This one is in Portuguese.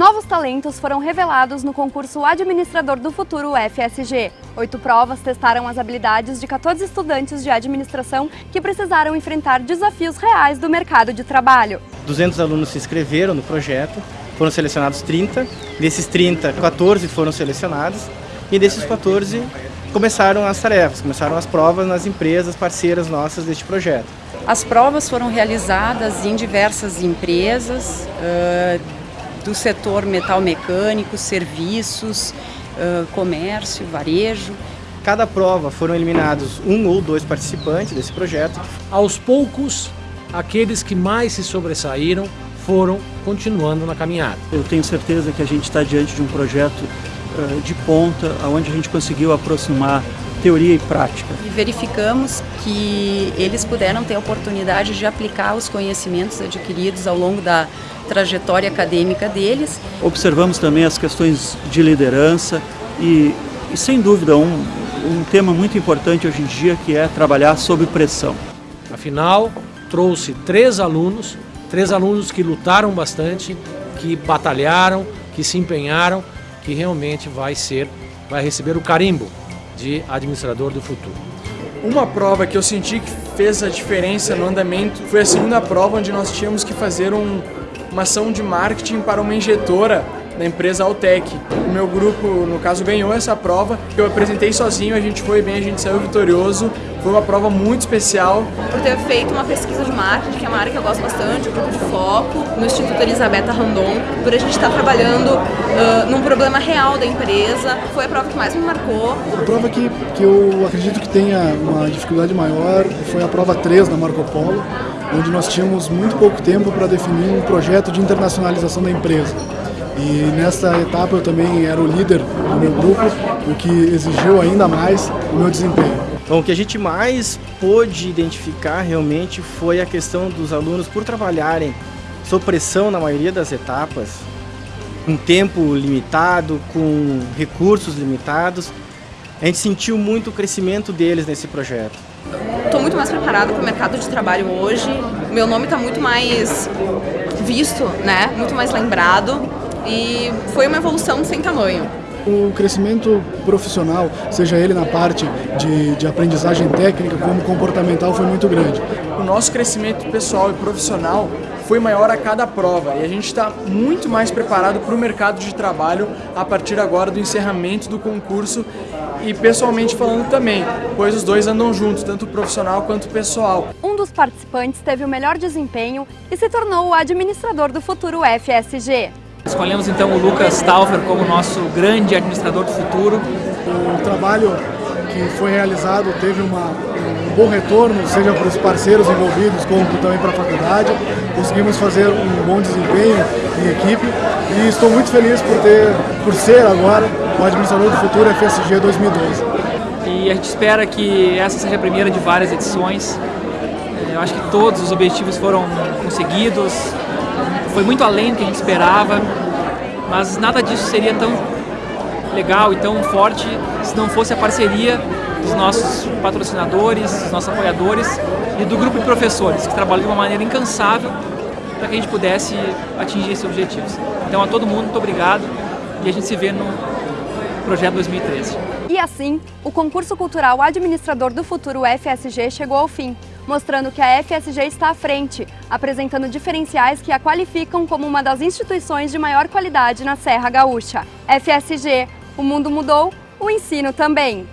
Novos talentos foram revelados no concurso Administrador do Futuro FSG. Oito provas testaram as habilidades de 14 estudantes de administração que precisaram enfrentar desafios reais do mercado de trabalho. 200 alunos se inscreveram no projeto, foram selecionados 30, desses 30, 14 foram selecionados e desses 14 começaram as tarefas, começaram as provas nas empresas parceiras nossas deste projeto. As provas foram realizadas em diversas empresas, do setor metal mecânico, serviços, uh, comércio, varejo. Cada prova foram eliminados um ou dois participantes desse projeto. Aos poucos, aqueles que mais se sobressaíram foram continuando na caminhada. Eu tenho certeza que a gente está diante de um projeto uh, de ponta, onde a gente conseguiu aproximar teoria e prática. E verificamos que eles puderam ter a oportunidade de aplicar os conhecimentos adquiridos ao longo da trajetória acadêmica deles. Observamos também as questões de liderança e, e sem dúvida, um, um tema muito importante hoje em dia que é trabalhar sob pressão. Afinal, trouxe três alunos, três alunos que lutaram bastante, que batalharam, que se empenharam, que realmente vai ser, vai receber o carimbo de administrador do futuro. Uma prova que eu senti que fez a diferença no andamento foi a segunda prova onde nós tínhamos que fazer um, uma ação de marketing para uma injetora da empresa Altec. O meu grupo, no caso, ganhou essa prova. Eu apresentei sozinho, a gente foi bem, a gente saiu vitorioso. Foi uma prova muito especial. Por ter feito uma pesquisa de marketing, que é uma área que eu gosto bastante, o grupo de foco, no Instituto Elisabetta Randon, por a gente estar trabalhando uh, num problema real da empresa. Foi a prova que mais me marcou. A prova que, que eu acredito que tenha uma dificuldade maior foi a prova 3 da Marco Polo, onde nós tínhamos muito pouco tempo para definir um projeto de internacionalização da empresa. E nessa etapa eu também era o líder do meu grupo, o que exigiu ainda mais o meu desempenho. Bom, o que a gente mais pôde identificar realmente foi a questão dos alunos por trabalharem sob pressão na maioria das etapas, com tempo limitado, com recursos limitados. A gente sentiu muito o crescimento deles nesse projeto. Estou muito mais preparada para o mercado de trabalho hoje. Meu nome está muito mais visto, né? Muito mais lembrado e foi uma evolução sem tamanho. O crescimento profissional, seja ele na parte de, de aprendizagem técnica como comportamental, foi muito grande. O nosso crescimento pessoal e profissional foi maior a cada prova e a gente está muito mais preparado para o mercado de trabalho a partir agora do encerramento do concurso e pessoalmente falando também, pois os dois andam juntos, tanto o profissional quanto o pessoal. Um dos participantes teve o melhor desempenho e se tornou o administrador do futuro FSG. Escolhemos então o Lucas Taufer como nosso grande administrador do futuro. O trabalho que foi realizado teve uma, um bom retorno, seja para os parceiros envolvidos, como também para a faculdade. Conseguimos fazer um bom desempenho em equipe e estou muito feliz por, ter, por ser agora o administrador do futuro FSG 2012. E a gente espera que essa seja a primeira de várias edições. Eu acho que todos os objetivos foram conseguidos, foi muito além do que a gente esperava, mas nada disso seria tão legal e tão forte se não fosse a parceria dos nossos patrocinadores, dos nossos apoiadores e do grupo de professores, que trabalham de uma maneira incansável para que a gente pudesse atingir esses objetivos. Então a todo mundo, muito obrigado e a gente se vê no projeto 2013. E assim, o concurso cultural Administrador do Futuro FSG chegou ao fim mostrando que a FSG está à frente, apresentando diferenciais que a qualificam como uma das instituições de maior qualidade na Serra Gaúcha. FSG, o mundo mudou, o ensino também.